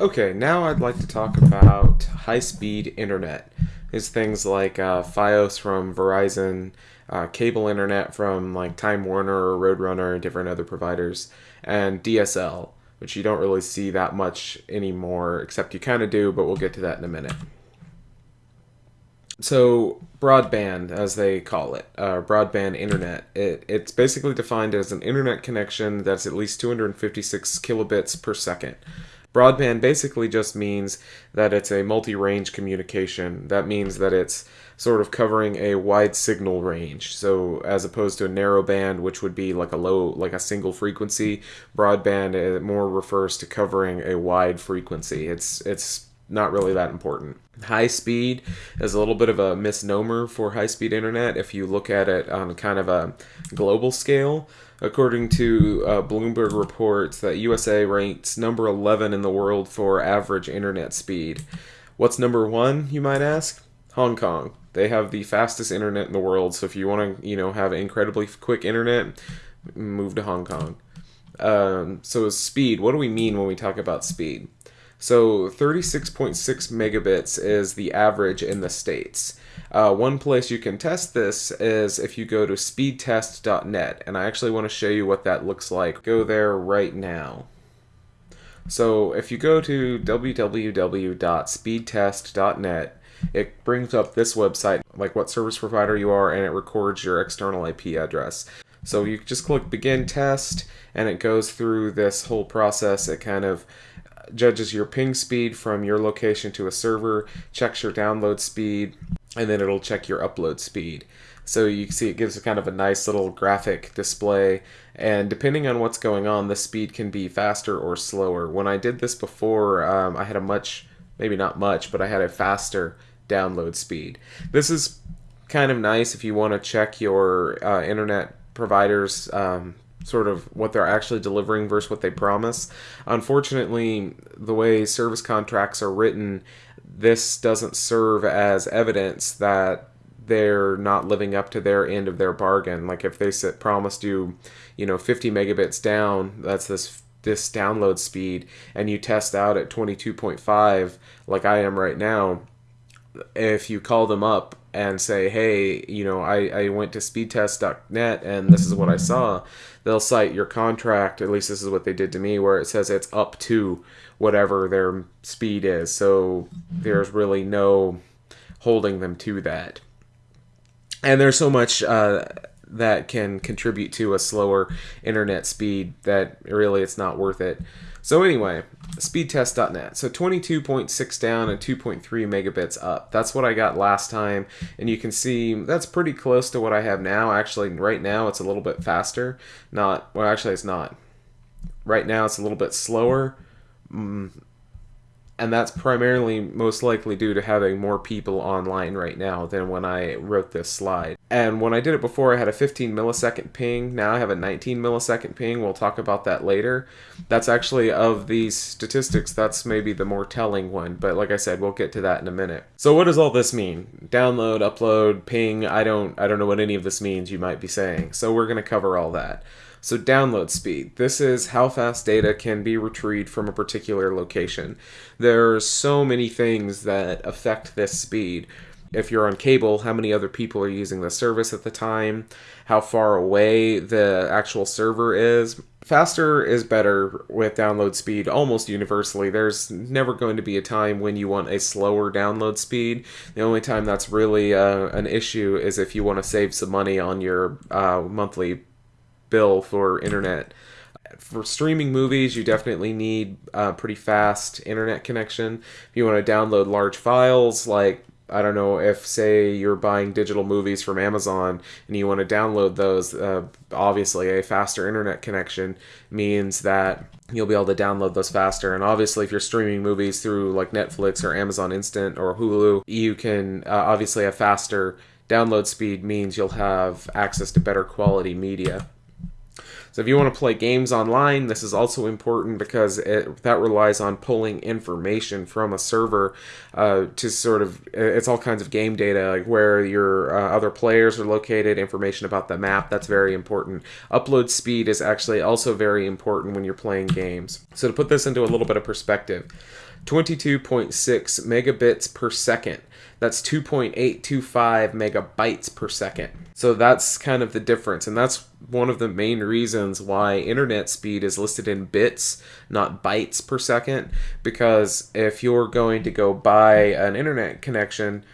Okay, now I'd like to talk about high-speed internet. Is things like uh, FiOS from Verizon, uh, cable internet from like Time Warner or Roadrunner and different other providers, and DSL, which you don't really see that much anymore, except you kind of do, but we'll get to that in a minute. So broadband, as they call it, uh, broadband internet, it, it's basically defined as an internet connection that's at least 256 kilobits per second. Broadband basically just means that it's a multi-range communication. That means that it's sort of covering a wide signal range. So as opposed to a narrow band, which would be like a low, like a single frequency, broadband more refers to covering a wide frequency. It's it's not really that important. High speed is a little bit of a misnomer for high speed internet if you look at it on kind of a global scale. According to uh, Bloomberg reports that USA ranks number 11 in the world for average internet speed. What's number 1, you might ask? Hong Kong. They have the fastest internet in the world, so if you want to, you know, have incredibly quick internet, move to Hong Kong. Um, so speed, what do we mean when we talk about speed? So 36.6 megabits is the average in the States. Uh, one place you can test this is if you go to speedtest.net, and I actually want to show you what that looks like. Go there right now. So if you go to www.speedtest.net, it brings up this website, like what service provider you are, and it records your external IP address. So you just click begin test, and it goes through this whole process. It kind of judges your ping speed from your location to a server, checks your download speed, and then it'll check your upload speed. So you see it gives a kind of a nice little graphic display, and depending on what's going on, the speed can be faster or slower. When I did this before, um, I had a much, maybe not much, but I had a faster download speed. This is kind of nice if you want to check your uh, internet providers um, sort of what they're actually delivering versus what they promise. Unfortunately, the way service contracts are written, this doesn't serve as evidence that they're not living up to their end of their bargain. Like if they said, promised you, you know, 50 megabits down, that's this this download speed, and you test out at 22.5, like I am right now. If you call them up and say, hey, you know, I, I went to speedtest.net and this is what I saw, they'll cite your contract, at least this is what they did to me, where it says it's up to whatever their speed is. So there's really no holding them to that. And there's so much uh, that can contribute to a slower internet speed that really it's not worth it. So anyway, speedtest.net. So 22.6 down and 2.3 megabits up. That's what I got last time. And you can see that's pretty close to what I have now. Actually, right now it's a little bit faster. Not, well, actually it's not. Right now it's a little bit slower. Mm, and that's primarily most likely due to having more people online right now than when I wrote this slide. And when I did it before, I had a 15 millisecond ping. Now I have a 19 millisecond ping. We'll talk about that later. That's actually, of these statistics, that's maybe the more telling one. But like I said, we'll get to that in a minute. So what does all this mean? Download, upload, ping, I don't, I don't know what any of this means, you might be saying. So we're going to cover all that. So download speed. This is how fast data can be retrieved from a particular location. There are so many things that affect this speed. If you're on cable, how many other people are using the service at the time, how far away the actual server is. Faster is better with download speed almost universally. There's never going to be a time when you want a slower download speed. The only time that's really uh, an issue is if you want to save some money on your uh, monthly bill for internet. For streaming movies, you definitely need a pretty fast internet connection. If you want to download large files, like I don't know if say you're buying digital movies from Amazon and you want to download those, uh, obviously a faster internet connection means that you'll be able to download those faster. And obviously, if you're streaming movies through like Netflix or Amazon Instant or Hulu, you can uh, obviously a faster download speed means you'll have access to better quality media. So if you want to play games online, this is also important because it, that relies on pulling information from a server uh, to sort of it's all kinds of game data like where your uh, other players are located, information about the map. That's very important. Upload speed is actually also very important when you're playing games. So to put this into a little bit of perspective, 22.6 megabits per second. That's 2.825 megabytes per second. So that's kind of the difference. And that's one of the main reasons why internet speed is listed in bits, not bytes per second. Because if you're going to go buy an internet connection,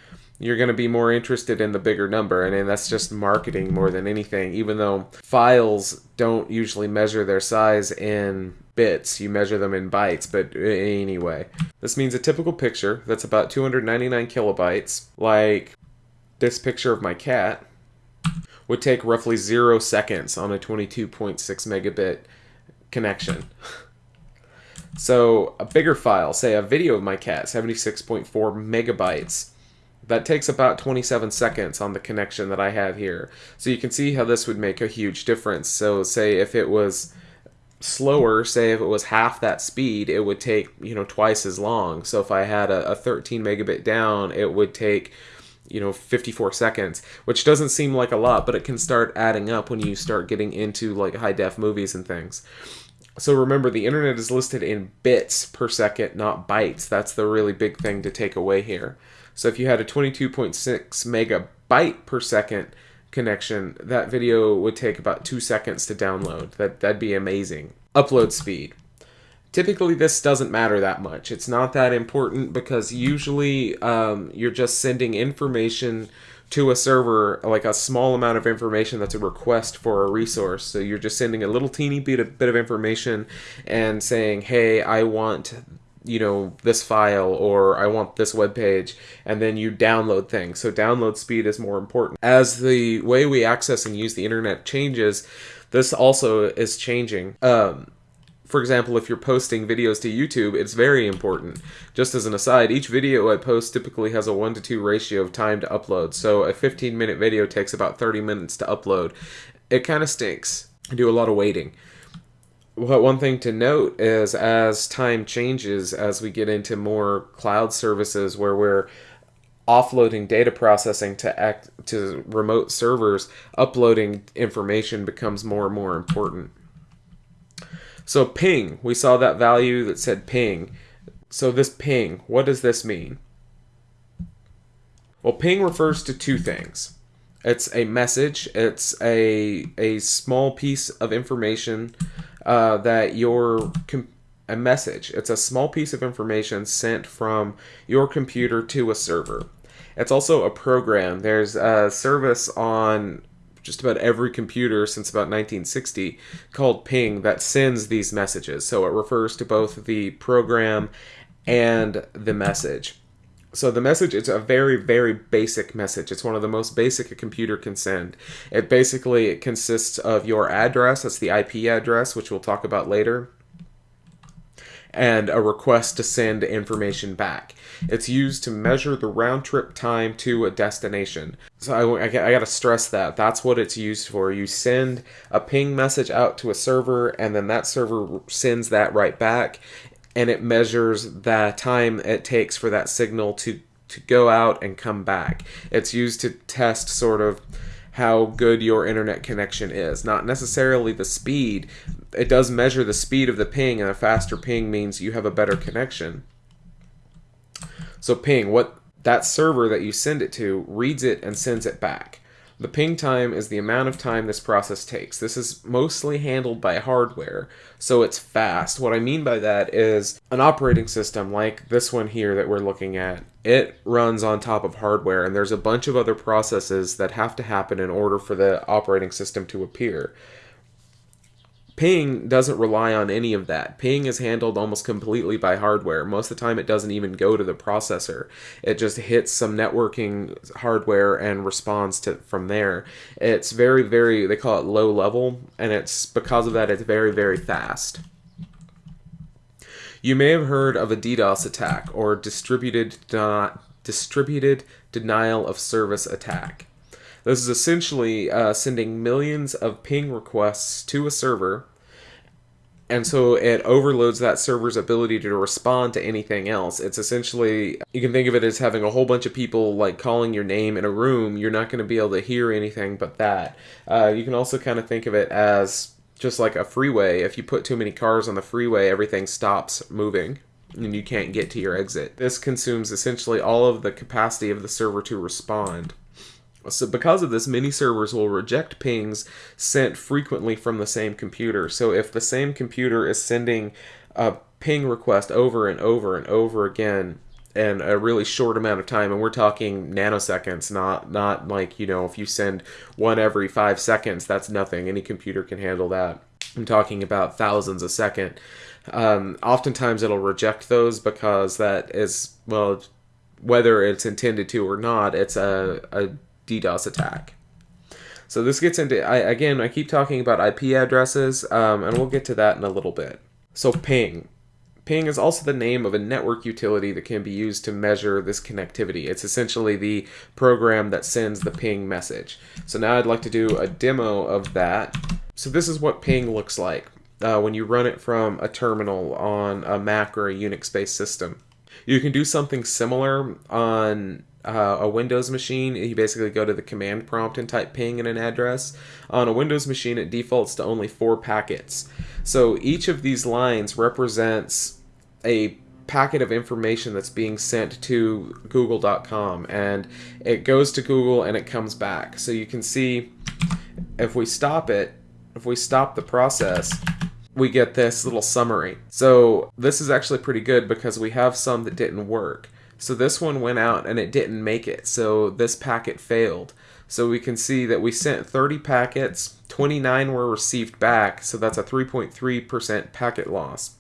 you're going to be more interested in the bigger number. And, and that's just marketing more than anything, even though files don't usually measure their size in bits, you measure them in bytes, but anyway. This means a typical picture that's about 299 kilobytes, like this picture of my cat, would take roughly zero seconds on a 22.6 megabit connection. So a bigger file, say a video of my cat, 76.4 megabytes, that takes about 27 seconds on the connection that I have here. So you can see how this would make a huge difference. So say if it was slower, say if it was half that speed, it would take, you know, twice as long. So if I had a, a 13 megabit down, it would take, you know, 54 seconds, which doesn't seem like a lot, but it can start adding up when you start getting into like high def movies and things. So remember, the internet is listed in bits per second, not bytes. That's the really big thing to take away here. So if you had a 22.6 megabyte per second connection, that video would take about two seconds to download. That, that'd be amazing. Upload speed. Typically, this doesn't matter that much. It's not that important because usually um, you're just sending information to a server, like a small amount of information that's a request for a resource. So you're just sending a little teeny bit of, bit of information and saying, hey, I want you know this file or I want this web page and then you download things. So download speed is more important. As the way we access and use the internet changes, this also is changing. Um, for example, if you're posting videos to YouTube, it's very important. Just as an aside, each video I post typically has a 1 to 2 ratio of time to upload. So a 15 minute video takes about 30 minutes to upload. It kind of stinks. I do a lot of waiting. But one thing to note is as time changes, as we get into more cloud services where we're offloading data processing to act to remote servers, uploading information becomes more and more important. So ping, we saw that value that said ping. So this ping, what does this mean? Well, ping refers to two things. It's a message, it's a, a small piece of information uh, that your a message. It's a small piece of information sent from your computer to a server. It's also a program. There's a service on just about every computer since about 1960 called ping that sends these messages. So it refers to both the program and the message. So the message it's a very, very basic message. It's one of the most basic a computer can send. It basically it consists of your address, that's the IP address, which we'll talk about later, and a request to send information back. It's used to measure the round trip time to a destination. So I, I, I gotta stress that. That's what it's used for. You send a ping message out to a server, and then that server sends that right back and it measures the time it takes for that signal to to go out and come back. It's used to test sort of how good your internet connection is, not necessarily the speed. It does measure the speed of the ping, and a faster ping means you have a better connection. So ping, what that server that you send it to reads it and sends it back. The ping time is the amount of time this process takes. This is mostly handled by hardware, so it's fast. What I mean by that is an operating system like this one here that we're looking at, it runs on top of hardware, and there's a bunch of other processes that have to happen in order for the operating system to appear. Ping doesn't rely on any of that. Ping is handled almost completely by hardware. Most of the time, it doesn't even go to the processor. It just hits some networking hardware and responds to from there. It's very, very, they call it low level, and it's because of that, it's very, very fast. You may have heard of a DDoS attack or distributed, distributed denial of service attack. This is essentially uh, sending millions of ping requests to a server and so it overloads that server's ability to respond to anything else. It's essentially you can think of it as having a whole bunch of people like calling your name in a room. You're not going to be able to hear anything but that. Uh, you can also kind of think of it as just like a freeway. If you put too many cars on the freeway, everything stops moving and you can't get to your exit. This consumes essentially all of the capacity of the server to respond. So because of this, many servers will reject pings sent frequently from the same computer. So if the same computer is sending a ping request over and over and over again in a really short amount of time, and we're talking nanoseconds, not not like you know if you send one every five seconds, that's nothing. Any computer can handle that. I'm talking about thousands a second. Um, oftentimes it'll reject those because that is well whether it's intended to or not, it's a, a DDoS attack. So this gets into, I, again, I keep talking about IP addresses, um, and we'll get to that in a little bit. So ping. Ping is also the name of a network utility that can be used to measure this connectivity. It's essentially the program that sends the ping message. So now I'd like to do a demo of that. So this is what ping looks like uh, when you run it from a terminal on a Mac or a Unix-based system. You can do something similar on uh, a Windows machine, you basically go to the command prompt and type ping in an address. On a Windows machine, it defaults to only four packets. So each of these lines represents a packet of information that's being sent to google.com and it goes to Google and it comes back. So you can see if we stop it, if we stop the process, we get this little summary. So this is actually pretty good because we have some that didn't work. So this one went out and it didn't make it. So this packet failed. So we can see that we sent 30 packets, 29 were received back, so that's a 3.3% packet loss.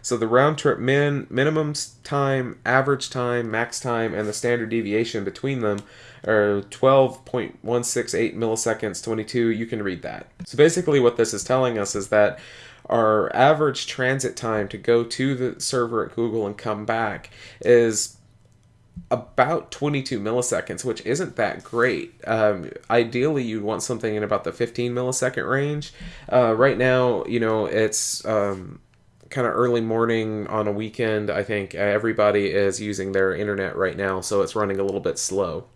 So the round trip min, minimum time, average time, max time, and the standard deviation between them are 12.168 milliseconds, 22. You can read that. So basically what this is telling us is that our average transit time to go to the server at Google and come back is about 22 milliseconds, which isn't that great. Um, ideally, you'd want something in about the 15 millisecond range. Uh, right now, you know, it's um, kind of early morning on a weekend. I think everybody is using their internet right now, so it's running a little bit slow.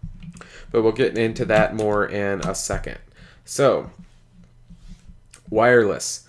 But we'll get into that more in a second. So, wireless.